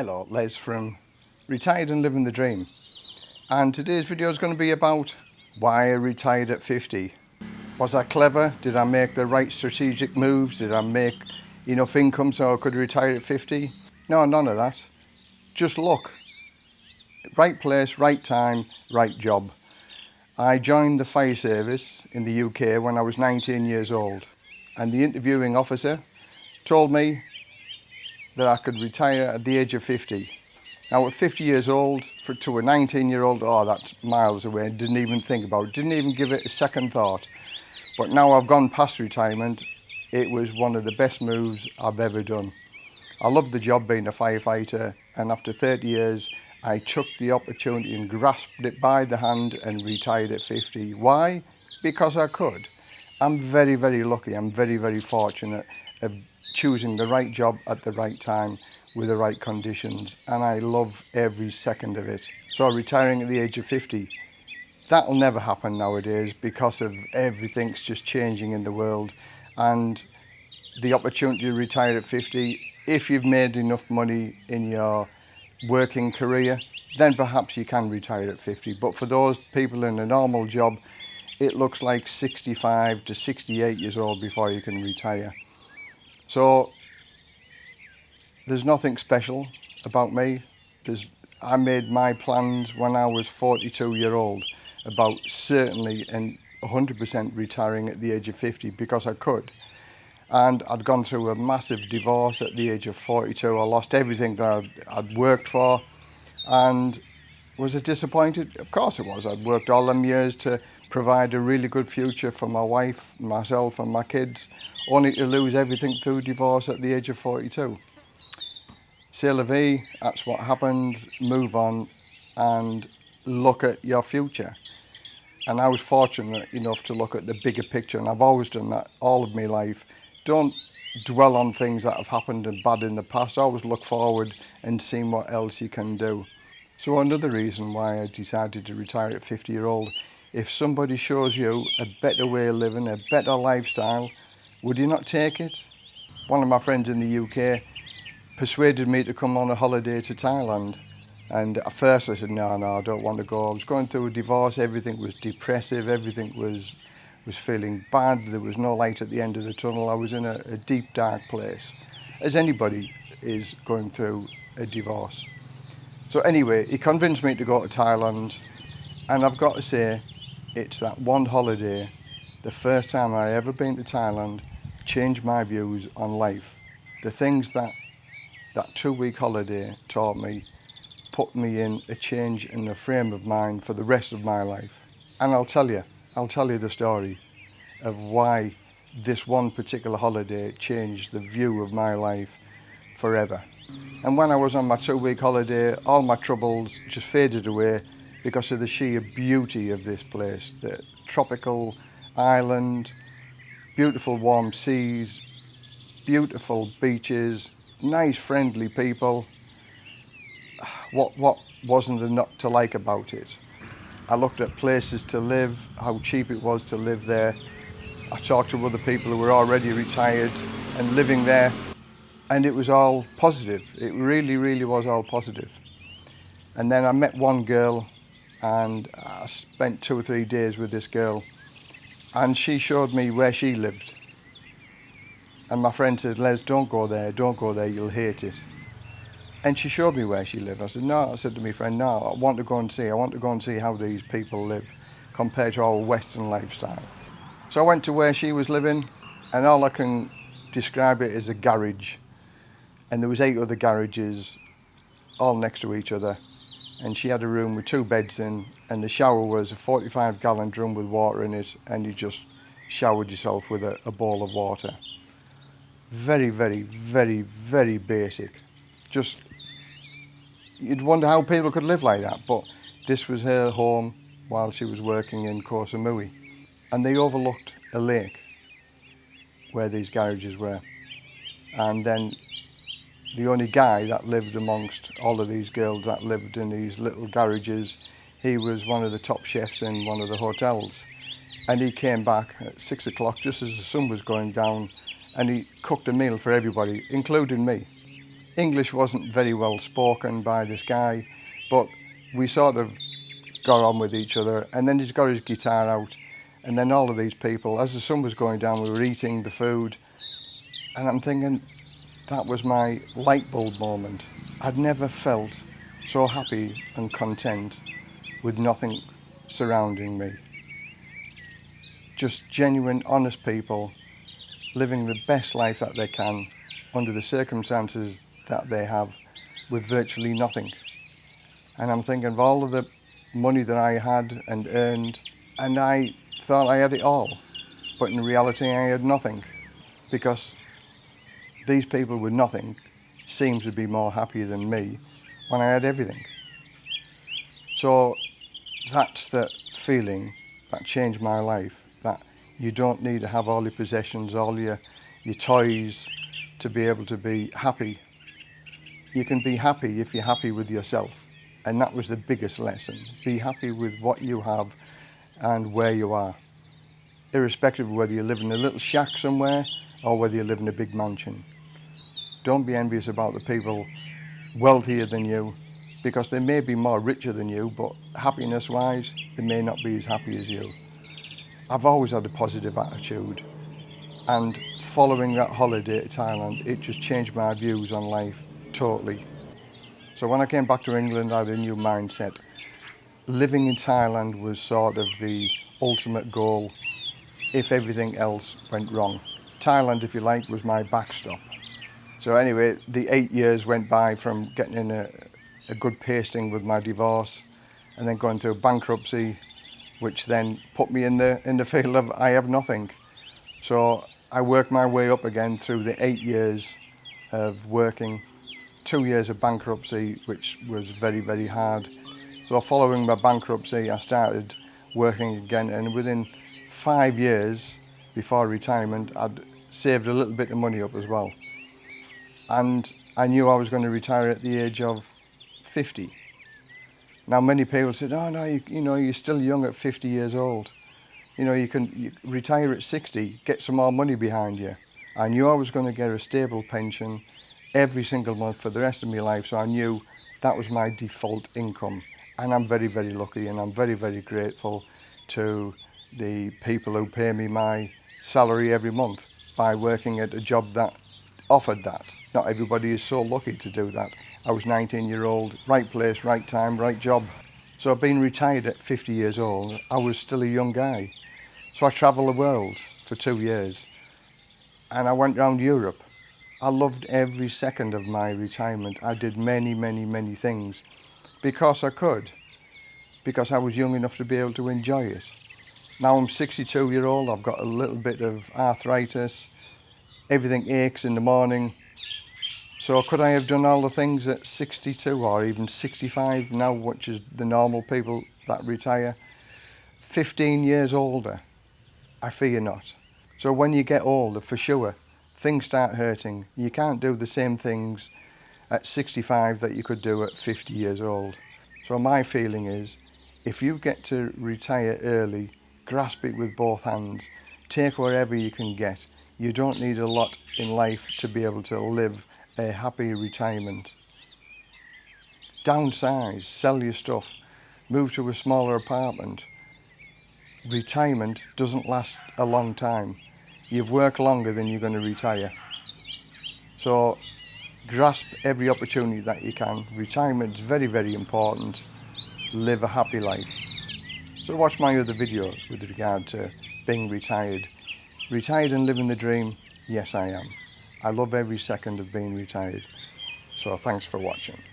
Hello, Les from Retired and Living the Dream. And today's video is going to be about why I retired at 50. Was I clever? Did I make the right strategic moves? Did I make enough income so I could retire at 50? No, none of that. Just luck. Right place, right time, right job. I joined the fire service in the UK when I was 19 years old and the interviewing officer told me that I could retire at the age of 50. Now at 50 years old, for, to a 19 year old, oh ah, that's miles away, didn't even think about it, didn't even give it a second thought. But now I've gone past retirement, it was one of the best moves I've ever done. I love the job being a firefighter and after 30 years I took the opportunity and grasped it by the hand and retired at 50. Why? Because I could. I'm very, very lucky. I'm very, very fortunate of choosing the right job at the right time with the right conditions and I love every second of it. So retiring at the age of 50, that'll never happen nowadays because of everything's just changing in the world and the opportunity to retire at 50, if you've made enough money in your working career, then perhaps you can retire at 50. But for those people in a normal job, it looks like 65 to 68 years old before you can retire. So there's nothing special about me. There's, I made my plans when I was 42 year old about certainly and 100% retiring at the age of 50 because I could. And I'd gone through a massive divorce at the age of 42. I lost everything that I'd, I'd worked for. And was it disappointed? Of course it was. I'd worked all them years to provide a really good future for my wife, myself and my kids, only to lose everything through divorce at the age of 42. C'est la vie, that's what happened, move on and look at your future. And I was fortunate enough to look at the bigger picture and I've always done that all of my life. Don't dwell on things that have happened and bad in the past, always look forward and see what else you can do. So another reason why I decided to retire at 50 year old if somebody shows you a better way of living, a better lifestyle, would you not take it? One of my friends in the UK persuaded me to come on a holiday to Thailand. And at first I said, no, no, I don't want to go. I was going through a divorce, everything was depressive, everything was was feeling bad, there was no light at the end of the tunnel. I was in a, a deep, dark place, as anybody is going through a divorce. So anyway, he convinced me to go to Thailand, and I've got to say, it's that one holiday, the first time I ever been to Thailand, changed my views on life. The things that that two-week holiday taught me put me in a change in the frame of mind for the rest of my life. And I'll tell you, I'll tell you the story of why this one particular holiday changed the view of my life forever. And when I was on my two-week holiday, all my troubles just faded away because of the sheer beauty of this place. The tropical island, beautiful warm seas, beautiful beaches, nice friendly people. What, what wasn't there not to like about it? I looked at places to live, how cheap it was to live there. I talked to other people who were already retired and living there and it was all positive. It really, really was all positive. And then I met one girl and I spent two or three days with this girl and she showed me where she lived. And my friend said, Les, don't go there, don't go there, you'll hate it. And she showed me where she lived. I said, no, I said to my friend, no, I want to go and see, I want to go and see how these people live compared to our Western lifestyle. So I went to where she was living and all I can describe it as a garage. And there was eight other garages all next to each other and she had a room with two beds in and the shower was a 45 gallon drum with water in it and you just showered yourself with a, a ball of water. Very, very, very, very basic. Just, you'd wonder how people could live like that, but this was her home while she was working in Kosamui. And they overlooked a lake where these garages were. And then the only guy that lived amongst all of these girls that lived in these little garages. He was one of the top chefs in one of the hotels. And he came back at six o'clock just as the sun was going down and he cooked a meal for everybody, including me. English wasn't very well spoken by this guy, but we sort of got on with each other. And then he's got his guitar out. And then all of these people, as the sun was going down, we were eating the food. And I'm thinking, that was my light bulb moment. I'd never felt so happy and content with nothing surrounding me. Just genuine, honest people living the best life that they can under the circumstances that they have with virtually nothing. And I'm thinking of all of the money that I had and earned, and I thought I had it all. But in reality, I had nothing because these people with nothing seemed to be more happy than me when I had everything. So that's the feeling that changed my life, that you don't need to have all your possessions, all your, your toys to be able to be happy. You can be happy if you're happy with yourself. And that was the biggest lesson. Be happy with what you have and where you are. Irrespective of whether you live in a little shack somewhere or whether you live in a big mansion. Don't be envious about the people wealthier than you because they may be more richer than you, but happiness wise, they may not be as happy as you. I've always had a positive attitude and following that holiday to Thailand, it just changed my views on life totally. So when I came back to England, I had a new mindset. Living in Thailand was sort of the ultimate goal if everything else went wrong. Thailand, if you like, was my backstop. So anyway, the eight years went by from getting in a, a good pasting with my divorce and then going through bankruptcy, which then put me in the, in the field of I have nothing. So I worked my way up again through the eight years of working, two years of bankruptcy, which was very, very hard. So following my bankruptcy, I started working again and within five years before retirement, I'd saved a little bit of money up as well and I knew I was going to retire at the age of 50. Now many people said, oh no, you, you know, you're still young at 50 years old. You know, you can you retire at 60, get some more money behind you. I knew I was going to get a stable pension every single month for the rest of my life, so I knew that was my default income. And I'm very, very lucky and I'm very, very grateful to the people who pay me my salary every month by working at a job that offered that. Not everybody is so lucky to do that. I was 19 year old, right place, right time, right job. So I've been retired at 50 years old. I was still a young guy. So I travelled the world for two years and I went around Europe. I loved every second of my retirement. I did many, many, many things because I could, because I was young enough to be able to enjoy it. Now I'm 62 year old, I've got a little bit of arthritis, everything aches in the morning, So could I have done all the things at 62 or even 65 now, which is the normal people that retire, 15 years older? I fear not. So when you get older, for sure, things start hurting. You can't do the same things at 65 that you could do at 50 years old. So my feeling is, if you get to retire early, grasp it with both hands, take wherever you can get. You don't need a lot in life to be able to live a happy retirement. Downsize, sell your stuff, move to a smaller apartment. Retirement doesn't last a long time. You've worked longer than you're going to retire. So grasp every opportunity that you can. Retirement is very, very important. Live a happy life. So watch my other videos with regard to being retired. Retired and living the dream, yes I am. I love every second of being retired. So thanks for watching.